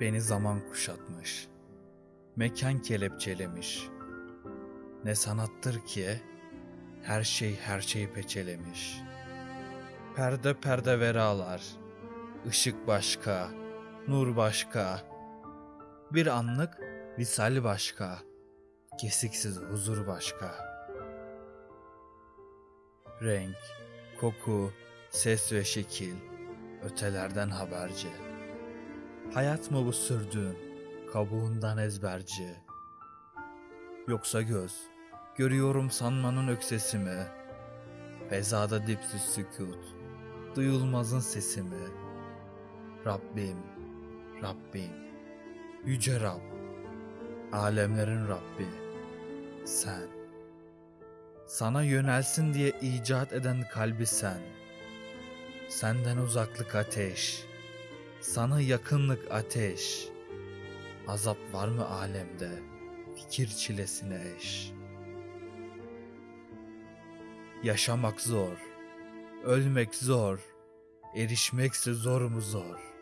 Beni zaman kuşatmış. Mekan kelepçelemiş. Ne sanattır ki her şey her şeyi peçelemiş. Perde perde veralar. ışık başka, nur başka. Bir anlık visal başka. Kesiksiz huzur başka. Renk, koku, ses ve şekil ötelerden haberci. Hayat mı bu sürdüğün kabuğundan ezberci? Yoksa göz, görüyorum sanmanın öksesi mi? Fezada dipsiz sükut, duyulmazın sesi mi? Rabbim, Rabbim, Yüce Rab, alemlerin Rabbi, sen. Sana yönelsin diye icat eden kalbi sen. Senden uzaklık ateş, sana yakınlık ateş. Azap var mı alemde, fikir çilesine eş. Yaşamak zor, ölmek zor, erişmekse zor mu zor.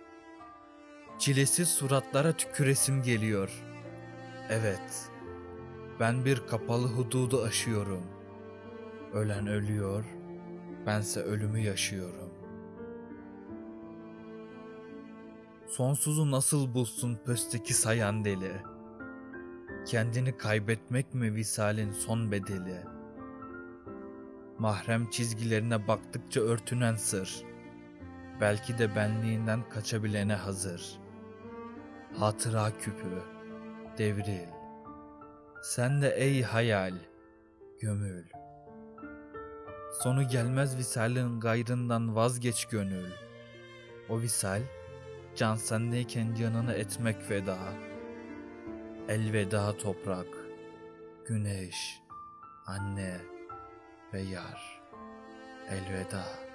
Çilesiz suratlara tüküresim geliyor. Evet, ben bir kapalı hududu aşıyorum. Ölen ölüyor, bense ölümü yaşıyorum. Sonsuzu nasıl bulsun pösteki sayan deli? Kendini kaybetmek mi visalin son bedeli? Mahrem çizgilerine baktıkça örtünen sır. Belki de benliğinden kaçabilene hazır. Hatıra küpü, devril. Sen de ey hayal, gömül. Sonu gelmez visalin gayrından vazgeç gönül. O visal, can sendeyken canını etmek feda. Elveda toprak, güneş, anne ve yar. Elveda.